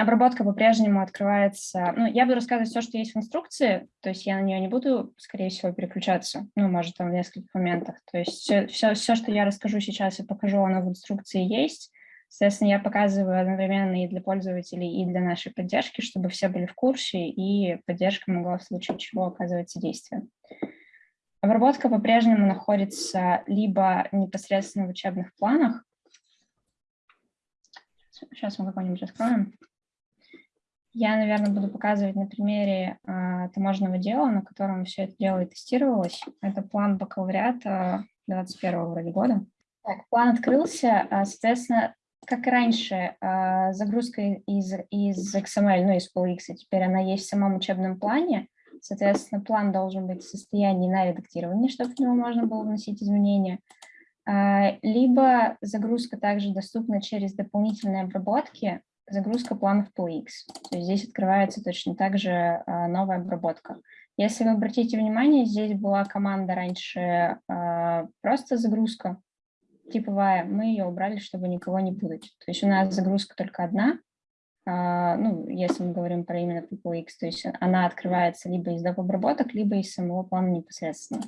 Обработка по-прежнему открывается. Ну, я буду рассказывать все, что есть в инструкции, то есть я на нее не буду, скорее всего, переключаться, ну, может, там в нескольких моментах. То есть все, все, все что я расскажу сейчас и покажу, оно в инструкции есть. Соответственно, я показываю одновременно и для пользователей, и для нашей поддержки, чтобы все были в курсе, и поддержка могла в случае чего оказывать содействие. Обработка по-прежнему находится либо непосредственно в учебных планах. Сейчас мы какой-нибудь раскроем. Я, наверное, буду показывать на примере а, таможенного дела, на котором все это дело и тестировалось. Это план бакалавриата 21 вроде года. Так, план открылся, а, соответственно, как раньше, а, загрузка из, из XML, ну, из PolX, теперь она есть в самом учебном плане. Соответственно, план должен быть в состоянии на редактирование, чтобы в него можно было вносить изменения. Либо загрузка также доступна через дополнительные обработки, загрузка планов PolX. То есть здесь открывается точно так же а, новая обработка. Если вы обратите внимание, здесь была команда раньше просто загрузка, типовая, мы ее убрали, чтобы никого не путать. То есть у нас загрузка только одна, а, ну, если мы говорим про именно PPX, то есть она открывается либо из доп. обработок, либо из самого плана непосредственно.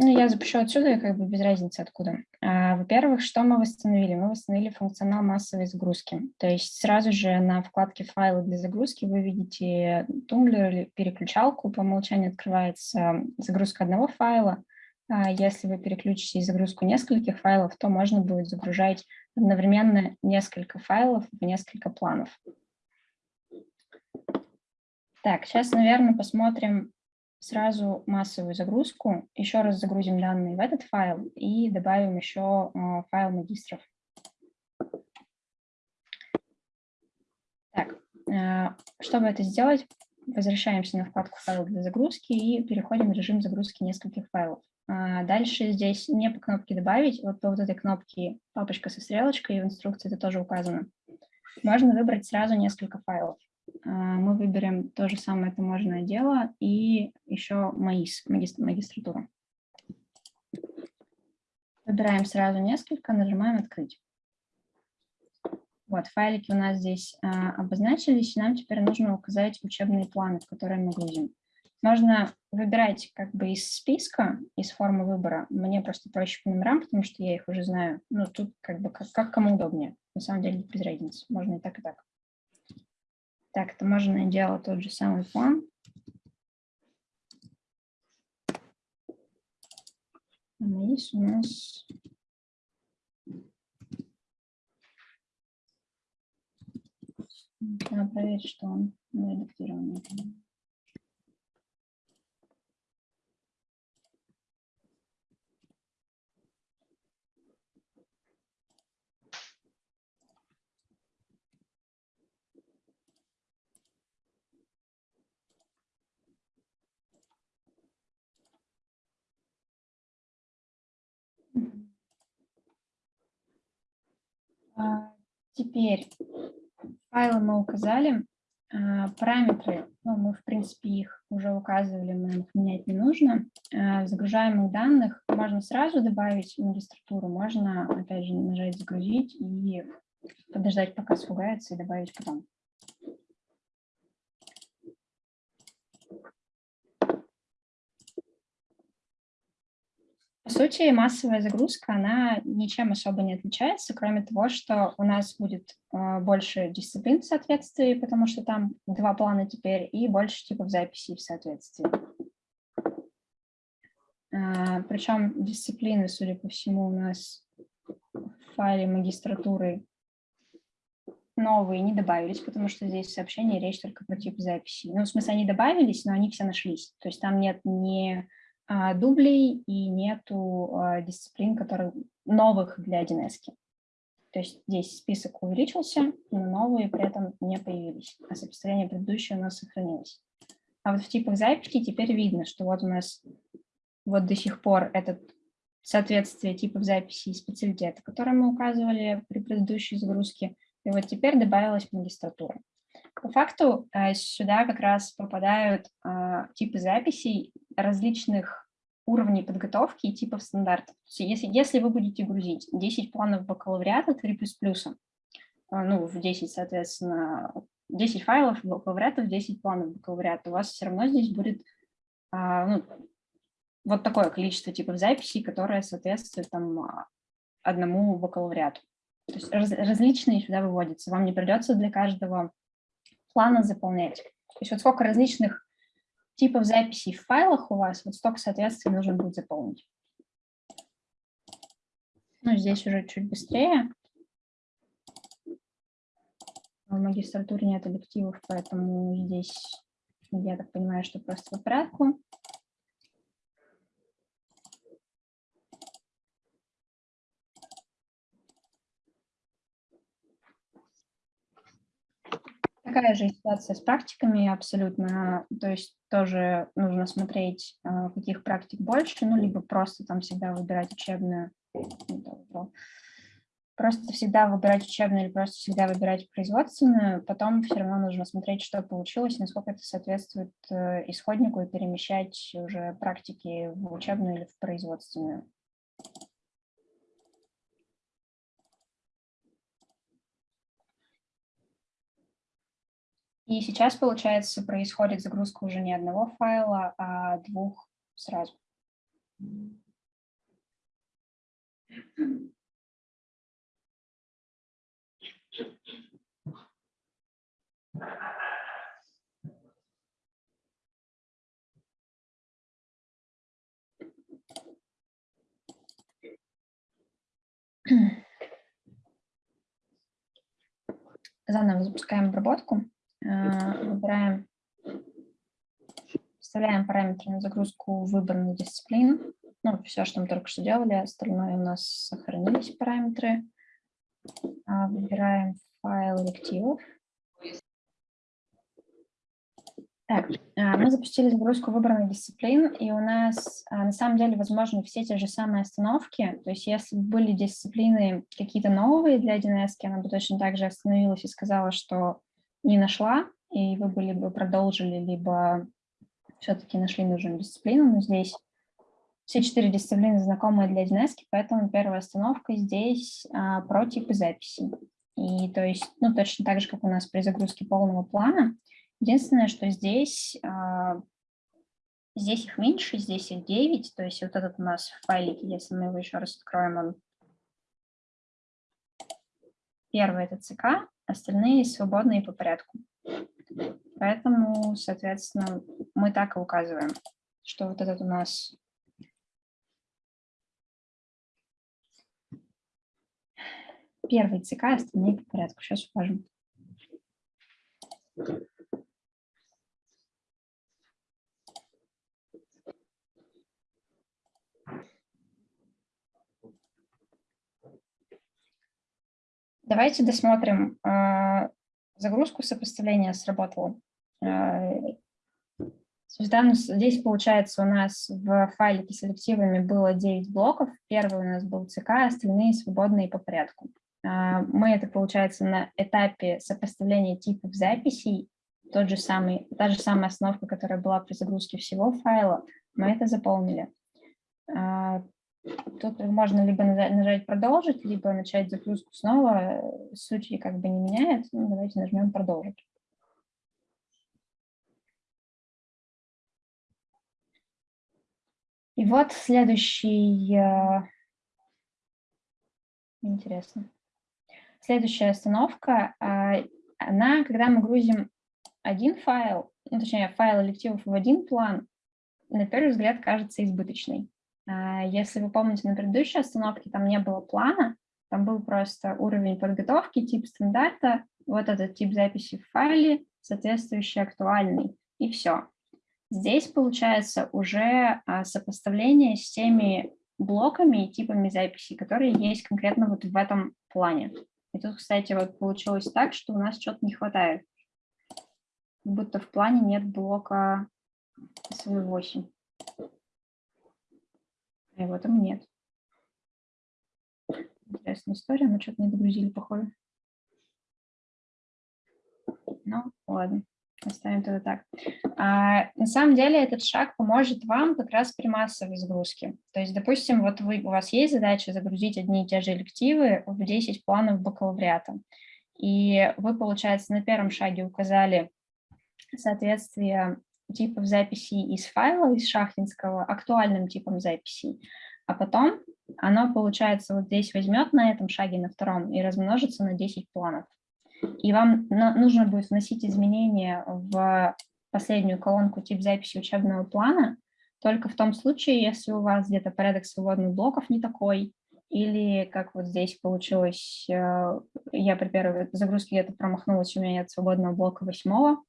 Ну, я запишу отсюда, как бы без разницы откуда. А, во-первых, что мы восстановили? Мы восстановили функционал массовой загрузки. То есть сразу же на вкладке «Файлы для загрузки» вы видите тумблер или переключалку. По умолчанию открывается загрузка одного файла, а если вы переключите загрузку нескольких файлов, то можно будет загружать одновременно несколько файлов в несколько планов. Так, сейчас, наверное, посмотрим сразу массовую загрузку. Еще раз загрузим данные в этот файл и добавим еще а, файл магистров. Так, а, чтобы это сделать, возвращаемся на вкладку «Файл для загрузки» и переходим в режим загрузки нескольких файлов. А, дальше здесь не по кнопке «Добавить», вот по вот этой кнопке папочка со стрелочкой, и в инструкции это тоже указано. Можно выбрать сразу несколько файлов. А, мы выберем то же самое таможенное дело и еще МАИС, магистратуру. Выбираем сразу несколько, нажимаем «Открыть». Вот, файлики у нас здесь а, обозначились, нам теперь нужно указать учебные планы, в которые мы грузим. Можно выбирать как бы из списка, из формы выбора. Мне просто проще по номерам, потому что я их уже знаю. Ну, тут как бы как, как кому удобнее. На самом деле без разницы. Можно и так, и так. Так, это можно делать тот же самый план. Есть у нас... Надо проверить, что он редактирован. Теперь файлы мы указали, а, параметры, ну, мы, в принципе, их уже указывали, мы их менять не нужно. А, загружаемых данных можно сразу добавить магистратуру, можно, опять же, нажать «Загрузить» и подождать, пока сфугается, и добавить потом. По сути, массовая загрузка, она ничем особо не отличается, кроме того, что у нас будет э, больше дисциплин в соответствии, потому что там два плана теперь, и больше типов записей в соответствии. Э, причем дисциплины, судя по всему, у нас в файле магистратуры новые не добавились, потому что здесь в сообщении речь только про тип записи. Ну, в смысле, они добавились, но они все нашлись. То есть там нет ни а, дублей и нету а, дисциплин, которые новых для 1С. То есть здесь список увеличился, но новые при этом не появились, а сопоставление предыдущего у нас сохранилось. А вот в типах записи теперь видно, что вот у нас вот до сих пор этот соответствие типов записи и специалитета, которые мы указывали при предыдущей загрузке, и вот теперь добавилась магистратура. По факту э, сюда как раз попадают э, типы записей различных уровней подготовки и типов стандартов. Если, если вы будете грузить 10 планов бакалавриата 3++, ну, в 10, соответственно, 10 файлов бакалавриатов, 10 планов бакалавриата, у вас все равно здесь будет ну, вот такое количество типов записей, которое соответствует там одному бакалавриату. То есть раз, различные сюда выводятся. Вам не придется для каждого плана заполнять. То есть вот сколько различных типов записей в файлах у вас, вот столько, соответственно, нужно будет заполнить. Ну, здесь уже чуть быстрее. В магистратуре нет объективов, поэтому здесь, я так понимаю, что просто по порядку. Такая же ситуация с практиками абсолютно, то есть тоже нужно смотреть, а, каких практик больше, ну, либо просто там всегда выбирать учебную, просто всегда выбирать учебную или просто всегда выбирать производственную, потом все равно нужно смотреть, что получилось, насколько это соответствует э, исходнику и перемещать уже практики в учебную или в производственную. И сейчас, получается, происходит загрузка уже не одного файла, а двух сразу. Заново запускаем обработку. Э, выбираем, вставляем параметры на загрузку выбранной дисциплины. Ну, все, что мы только что делали, остальное у нас сохранились параметры. А, выбираем файл элективов. Так, а, мы запустили загрузку выбранных дисциплин, и у нас а, на самом деле возможны все те же самые остановки. То есть если бы были дисциплины какие-то новые для 1С, она бы точно так же остановилась и сказала, что не нашла, и вы бы либо продолжили, либо все-таки нашли нужную дисциплину, но здесь все четыре дисциплины знакомые для 1С, поэтому первая остановка здесь а, про типы записи. И то есть, ну, точно так же, как у нас при загрузке полного плана. Единственное, что здесь, а, здесь их меньше, здесь их 9, то есть вот этот у нас в файлике, если мы его еще раз откроем, он первый это ЦК, остальные свободные по порядку. Поэтому, соответственно, мы так и указываем, что вот этот у нас первый ЦК, остальные по порядку. Сейчас укажем. Давайте досмотрим. А, загрузку сопоставления сработала. А, здесь, получается, у нас в файлике с элективами было 9 блоков. Первый у нас был ЦК, остальные свободные по порядку. А, мы это, получается, на этапе сопоставления типов записей, тот же самый, та же самая основка, которая была при загрузке всего файла, мы это заполнили. Тут можно либо нажать «Продолжить», либо начать загрузку снова. Суть как бы не меняет. Ну, давайте нажмем «Продолжить». И вот следующий... Э, интересно. Следующая остановка, а, она, когда мы грузим один файл, ну, точнее, файл элективов в один план, на первый взгляд кажется избыточной. А, если вы помните, на предыдущей остановке там не было плана, там был просто уровень подготовки, тип стандарта, вот этот тип записи в файле, соответствующий актуальный, и все. Здесь получается уже а, сопоставление с теми блоками и типами записи, которые есть конкретно вот в этом плане. И тут, кстати, вот получилось так, что у нас что-то не хватает. Будто в плане нет блока SW8. А его там нет. Интересная история, мы что-то не догрузили, похоже. Ну, ладно, оставим тогда так. А, на самом деле этот шаг поможет вам как раз при массовой загрузке. То есть, допустим, вот вы, у вас есть задача загрузить одни и те же элективы в 10 планов бакалавриата. И вы, получается, на первом шаге указали соответствие типов записей из файла, из шахтинского, актуальным типом записей, а потом оно, получается, вот здесь возьмет на этом шаге, на втором, и размножится на 10 планов. И вам нужно будет вносить изменения в последнюю колонку тип записи учебного плана только в том случае, если у вас где-то порядок свободных блоков не такой, или как вот здесь получилось, э, я при первой загрузке где-то промахнулась, у меня нет свободного блока восьмого,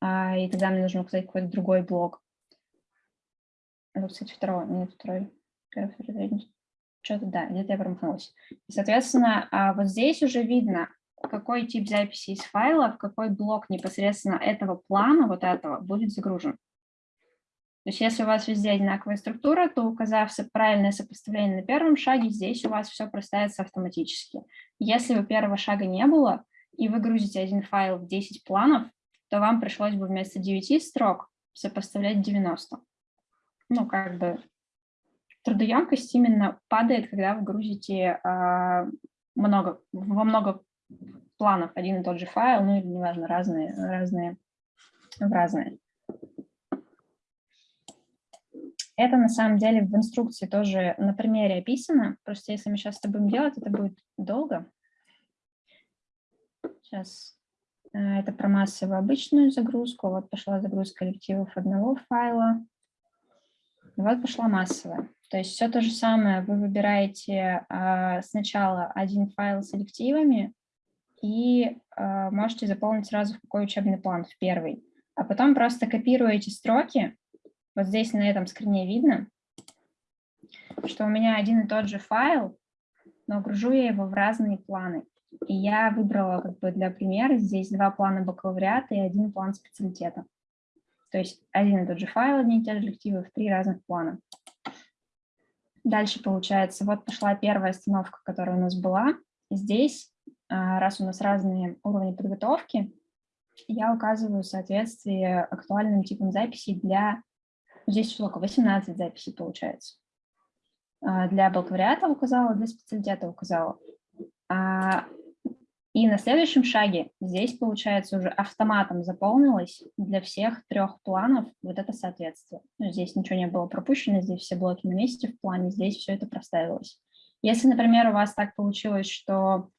и тогда мне нужно указать какой-то другой блок. Это, кстати, второй, нет, второй, первый, второй, третий. Что-то, да, где-то я промахнулась. И, соответственно, а, вот здесь уже видно, какой тип записи из файла, в какой блок непосредственно этого плана, вот этого, будет загружен. То есть если у вас везде одинаковая структура, то указав правильное сопоставление на первом шаге, здесь у вас все проставится автоматически. Если у первого шага не было, и вы грузите один файл в 10 планов, то вам пришлось бы вместо 9 строк сопоставлять 90. Ну, как бы трудоемкость именно падает, когда вы грузите э, много, во много планов один и тот же файл, ну или неважно, разные, разные, в разные. Это на самом деле в инструкции тоже на примере описано, просто если мы сейчас это будем делать, это будет долго. Сейчас это про массовую обычную загрузку, вот пошла загрузка коллективов одного файла, вот пошла массовая. То есть все то же самое, вы выбираете а, сначала один файл с элективами и а, можете заполнить сразу в какой учебный план, в первый. А потом просто копируете строки, вот здесь на этом скрине видно, что у меня один и тот же файл, но гружу я его в разные планы. И я выбрала как бы для примера здесь два плана бакалавриата и один план специалитета. То есть один и тот же файл, одни и те же коллективы в три разных плана. Дальше получается, вот пошла первая остановка, которая у нас была. Здесь, а, раз у нас разные уровни подготовки, я указываю соответствие актуальным типам записей для... Здесь сколько? 18 записей получается. А, для бакалавриата указала, для специалитета указала. А, и на следующем шаге здесь, получается, уже автоматом заполнилось для всех трех планов вот это соответствие. Ну, здесь ничего не было пропущено, здесь все блоки на месте в плане, здесь все это проставилось. Если, например, у вас так получилось, что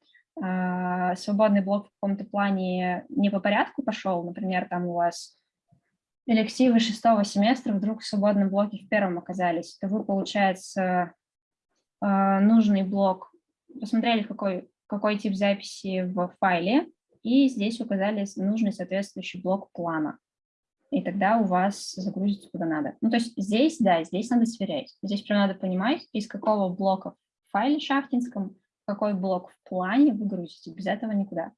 э, свободный блок в каком-то плане не по порядку пошел, например, там у вас элективы шестого семестра вдруг в свободном блоке в первом оказались, то вы, получается, э, нужный блок, посмотрели, какой какой тип записи в файле, и здесь указали нужный соответствующий блок плана. И тогда у вас загрузится куда надо. Ну, то есть здесь, да, здесь надо сверять. Здесь прям надо понимать, из какого блока в файле шахтинском, какой блок в плане вы грузите. Без этого никуда.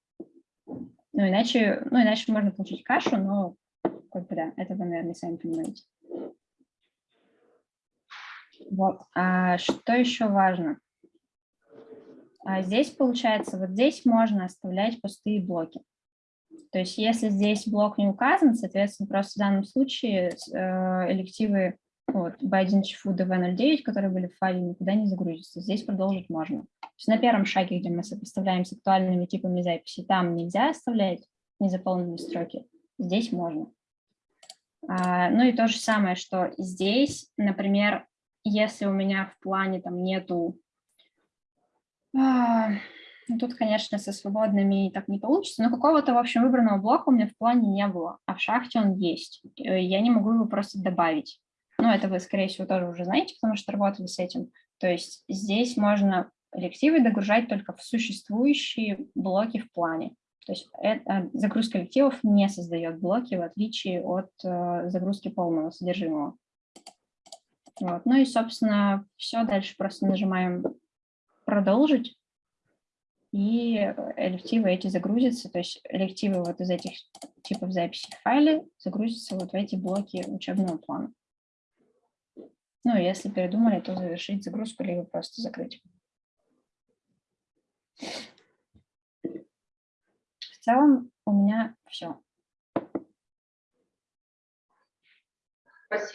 Ну, иначе, ну, иначе можно получить кашу, но как бы да, это вы, наверное, сами понимаете. Вот. А что еще важно? А здесь, получается, вот здесь можно оставлять пустые блоки. То есть если здесь блок не указан, соответственно, просто в данном случае э, элективы вот, B1 ЧФУ DV09, которые были в файле, никуда не загрузятся. Здесь продолжить можно. То есть на первом шаге, где мы сопоставляем с актуальными типами записи, там нельзя оставлять незаполненные строки, здесь можно. А, ну и то же самое, что здесь, например, если у меня в плане там нету ну, тут, конечно, со свободными так не получится, но какого-то, в общем, выбранного блока у меня в плане не было, а в шахте он есть. Э, я не могу его просто добавить. Ну, это вы, скорее всего, тоже уже знаете, потому что работали с этим. То есть здесь можно коллективы догружать только в существующие блоки в плане. То есть это, загрузка коллективов не создает блоки, в отличие от э, загрузки полного содержимого. Вот. Ну и, собственно, все. Дальше просто нажимаем продолжить, и элективы эти загрузятся, то есть элективы вот из этих типов записи в файле загрузятся вот в эти блоки учебного плана. Ну, если передумали, то завершить загрузку, либо просто закрыть. В целом у меня все. Спасибо.